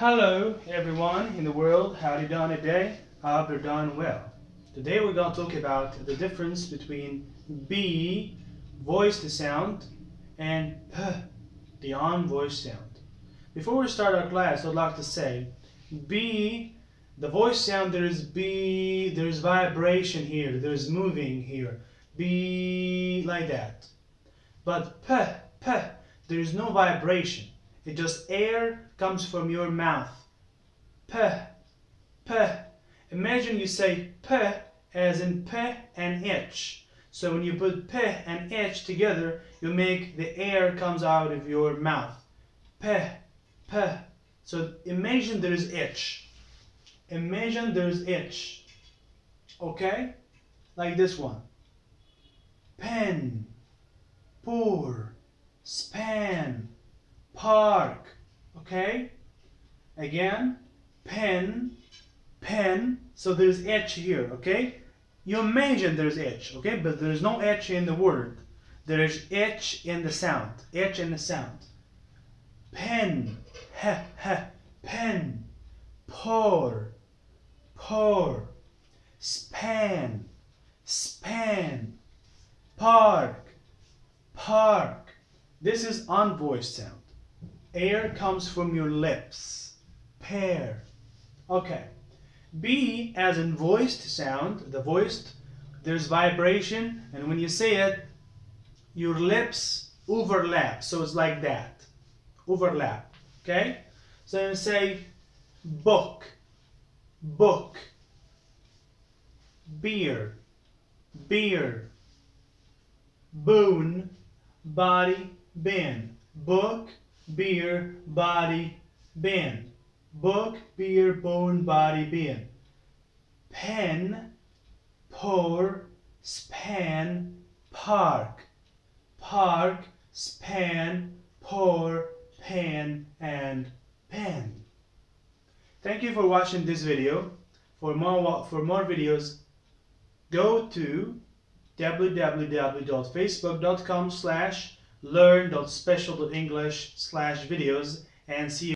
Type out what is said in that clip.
Hello everyone in the world, how you doing today? Hope you're doing well. Today we're going to talk about the difference between B, voice the sound, and P, the on voice sound. Before we start our class, I'd like to say B, the voice sound, there's B, there's vibration here, there's moving here. B, like that. But P, P, there is no vibration. It just air comes from your mouth. P, P. Imagine you say P as in P and H. So when you put P and H together, you make the air comes out of your mouth. P, P. So imagine there is H. Imagine there is H. Okay? Like this one. Pen, pour, span, park. Okay? Again, pen, pen. So there's H here, okay? You imagine there's H, okay? But there's no H in the word. There is H in the sound. H in the sound. Pen, ha, ha, pen. Pour, pour. Span, span. Park, park. This is unvoiced sound. Air comes from your lips. Pair. Okay. B as in voiced sound, the voiced, there's vibration, and when you say it, your lips overlap. So it's like that. Overlap. Okay? So you say book, book, beer, beer, boon, body, bin, book, beer, body, bin. Book, beer, bone, body, bin. Pen, pour, span, park. Park, span, pour, pan, and pen. Thank you for watching this video. For more, for more videos, go to www.facebook.com slash learn.special.english slash videos and see